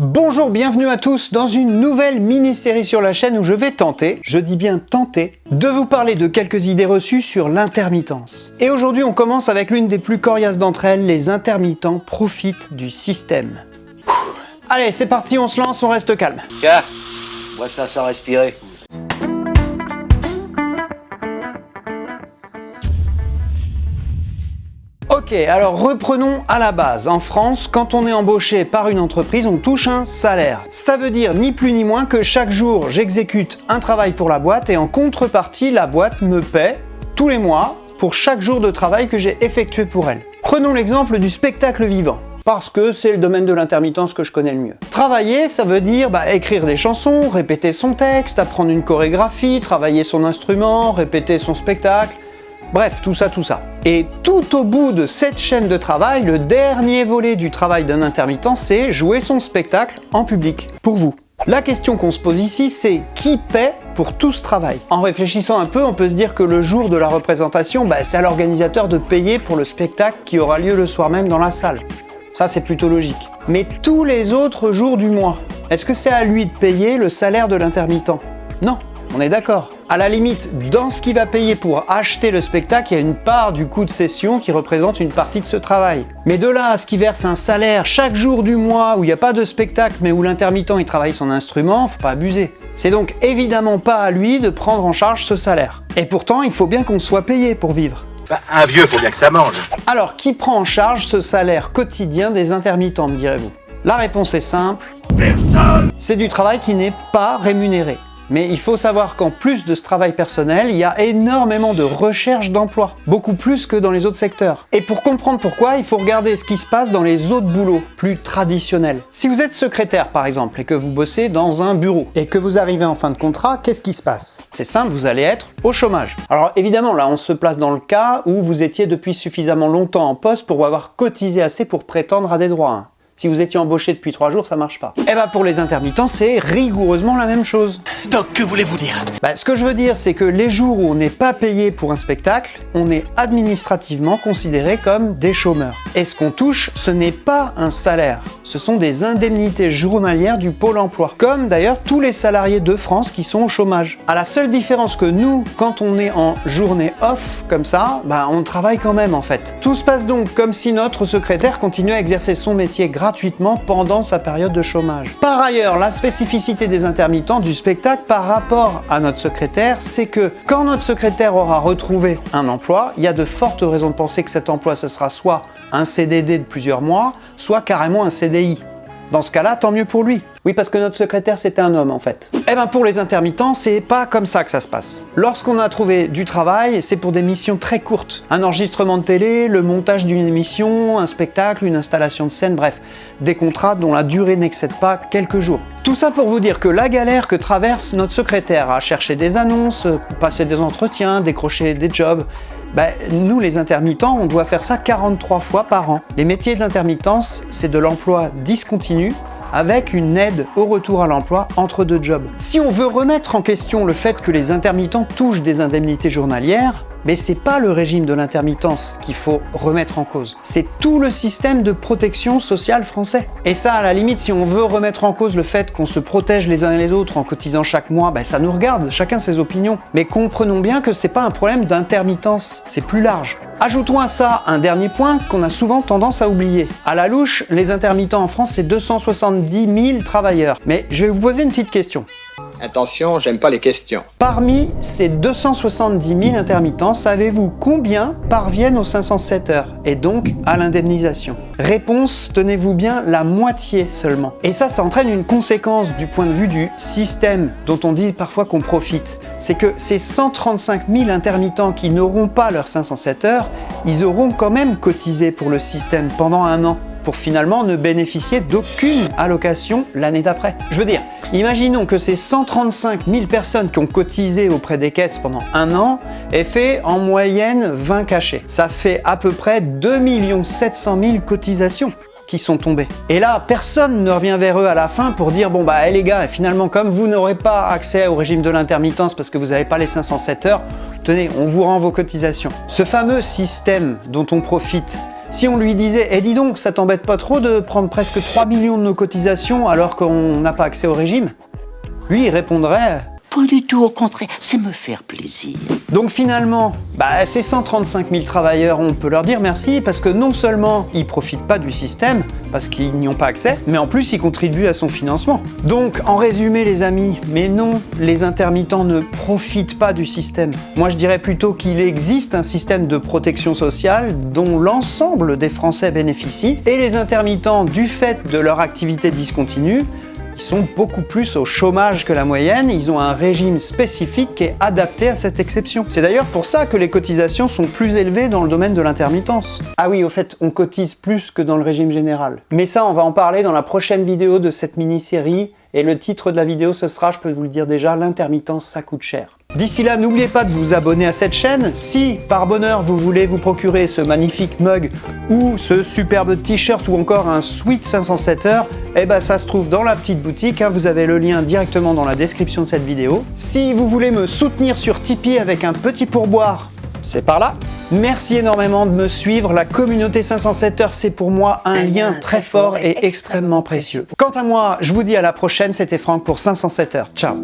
Bonjour, bienvenue à tous dans une nouvelle mini-série sur la chaîne où je vais tenter, je dis bien tenter, de vous parler de quelques idées reçues sur l'intermittence. Et aujourd'hui on commence avec l'une des plus coriaces d'entre elles, les intermittents profitent du système. Allez, c'est parti, on se lance, on reste calme. Tiens, vois ça sans respirer. Ok, alors reprenons à la base. En France, quand on est embauché par une entreprise, on touche un salaire. Ça veut dire ni plus ni moins que chaque jour, j'exécute un travail pour la boîte et en contrepartie, la boîte me paie tous les mois pour chaque jour de travail que j'ai effectué pour elle. Prenons l'exemple du spectacle vivant parce que c'est le domaine de l'intermittence que je connais le mieux. Travailler, ça veut dire bah, écrire des chansons, répéter son texte, apprendre une chorégraphie, travailler son instrument, répéter son spectacle, Bref, tout ça, tout ça. Et tout au bout de cette chaîne de travail, le dernier volet du travail d'un intermittent, c'est jouer son spectacle en public, pour vous. La question qu'on se pose ici, c'est qui paie pour tout ce travail? En réfléchissant un peu, on peut se dire que le jour de la représentation, bah, c'est à l'organisateur de payer pour le spectacle qui aura lieu le soir même dans la salle. Ça, c'est plutôt logique. Mais tous les autres jours du mois, est-ce que c'est à lui de payer le salaire de l'intermittent? Non, on est d'accord. À la limite, dans ce qu'il va payer pour acheter le spectacle, il y a une part du coût de session qui représente une partie de ce travail. Mais de là à ce qu'il verse un salaire chaque jour du mois où il n'y a pas de spectacle mais où l'intermittent il travaille son instrument, faut pas abuser. C'est donc évidemment pas à lui de prendre en charge ce salaire. Et pourtant, il faut bien qu'on soit payé pour vivre. Bah, un vieux, faut bien que ça mange. Alors, qui prend en charge ce salaire quotidien des intermittents, me direz-vous? La réponse est simple. Personne C'est du travail qui n'est pas rémunéré. Mais il faut savoir qu'en plus de ce travail personnel, il y a énormément de recherche d'emploi, beaucoup plus que dans les autres secteurs. Et pour comprendre pourquoi, il faut regarder ce qui se passe dans les autres boulots, plus traditionnels. Si vous êtes secrétaire par exemple, et que vous bossez dans un bureau, et que vous arrivez en fin de contrat, qu'est-ce qui se passe? C'est simple, vous allez être au chômage. Alors évidemment, là on se place dans le cas où vous étiez depuis suffisamment longtemps en poste pour avoir cotisé assez pour prétendre à des droits. Si vous étiez embauché depuis trois jours, ça marche pas. Et eh bah ben, pour les intermittents, c'est rigoureusement la même chose. Donc que voulez-vous dire? Bah, Ce que je veux dire, c'est que les jours où on n'est pas payé pour un spectacle, on est administrativement considéré comme des chômeurs. Et ce qu'on touche, ce n'est pas un salaire, ce sont des indemnités journalières du Pôle emploi. Comme d'ailleurs tous les salariés de France qui sont au chômage. À la seule différence que nous, quand on est en journée off comme ça, bah on travaille quand même en fait. Tout se passe donc comme si notre secrétaire continuait à exercer son métier gratuitement pendant sa période de chômage. Par ailleurs, la spécificité des intermittents du spectacle par rapport à notre secrétaire, c'est que quand notre secrétaire aura retrouvé un emploi, il y a de fortes raisons de penser que cet emploi, ce sera soit un CDD de plusieurs mois, soit carrément un CDI. Dans ce cas-là, tant mieux pour lui. Oui, parce que notre secrétaire, c'était un homme, en fait. Eh ben, pour les intermittents, c'est pas comme ça que ça se passe. Lorsqu'on a trouvé du travail, c'est pour des missions très courtes. Un enregistrement de télé, le montage d'une émission, un spectacle, une installation de scène, bref, des contrats dont la durée n'excède pas quelques jours. Tout ça pour vous dire que la galère que traverse notre secrétaire à chercher des annonces, passer des entretiens, décrocher des jobs, ben, nous les intermittents, on doit faire ça 43 fois par an. Les métiers d'intermittence, c'est de l'emploi discontinu avec une aide au retour à l'emploi entre deux jobs. Si on veut remettre en question le fait que les intermittents touchent des indemnités journalières, mais c'est pas le régime de l'intermittence qu'il faut remettre en cause. C'est tout le système de protection sociale français. Et ça, à la limite, si on veut remettre en cause le fait qu'on se protège les uns et les autres en cotisant chaque mois, ben ça nous regarde, chacun ses opinions. Mais comprenons bien que c'est pas un problème d'intermittence, c'est plus large. Ajoutons à ça un dernier point qu'on a souvent tendance à oublier. À la louche, les intermittents en France, c'est 270 000 travailleurs. Mais je vais vous poser une petite question. Attention, j'aime pas les questions. Parmi ces 270 000 intermittents, savez-vous combien parviennent aux 507 heures et donc à l'indemnisation? Réponse, tenez-vous bien, la moitié seulement. Et ça, ça entraîne une conséquence du point de vue du système dont on dit parfois qu'on profite. C'est que ces 135 000 intermittents qui n'auront pas leurs 507 heures, ils auront quand même cotisé pour le système pendant un an pour finalement ne bénéficier d'aucune allocation l'année d'après. Je veux dire, imaginons que ces 135 000 personnes qui ont cotisé auprès des caisses pendant un an aient fait en moyenne 20 cachets. Ça fait à peu près 2 700 000 cotisations qui sont tombées. Et là, personne ne revient vers eux à la fin pour dire « Bon bah hey, les gars, finalement comme vous n'aurez pas accès au régime de l'intermittence parce que vous n'avez pas les 507 heures, tenez, on vous rend vos cotisations. » Ce fameux système dont on profite Si on lui disait Eh dis donc, ça t'embête pas trop de prendre presque 3 millions de nos cotisations alors qu'on n'a pas accès au régime ?» Lui, répondrait pas du tout, au contraire, c'est me faire plaisir. Donc finalement, bah, ces 135 000 travailleurs, on peut leur dire merci parce que non seulement ils profitent pas du système, parce qu'ils n'y ont pas accès, mais en plus ils contribuent à son financement. Donc en résumé les amis, mais non, les intermittents ne profitent pas du système. Moi je dirais plutôt qu'il existe un système de protection sociale dont l'ensemble des Français bénéficient, et les intermittents, du fait de leur activité discontinue, ils sont beaucoup plus au chômage que la moyenne, ils ont un régime spécifique qui est adapté à cette exception. C'est d'ailleurs pour ça que les cotisations sont plus élevées dans le domaine de l'intermittence. Ah oui, au fait, on cotise plus que dans le régime général. Mais ça, on va en parler dans la prochaine vidéo de cette mini-série, et le titre de la vidéo, ce sera, je peux vous le dire déjà, l'intermittence, ça coûte cher. D'ici là, n'oubliez pas de vous abonner à cette chaîne. Si, par bonheur, vous voulez vous procurer ce magnifique mug ou ce superbe t-shirt ou encore un sweet 507 heures, eh ben ça se trouve dans la petite boutique. Hein. vous avez le lien directement dans la description de cette vidéo. Si vous voulez me soutenir sur Tipeee avec un petit pourboire, c'est par là. Merci énormément de me suivre. La communauté 507 heures, c'est pour moi un, lien très fort et extrêmement précieux. Quant à moi, je vous dis à la prochaine. C'était Franck pour 507 heures. Ciao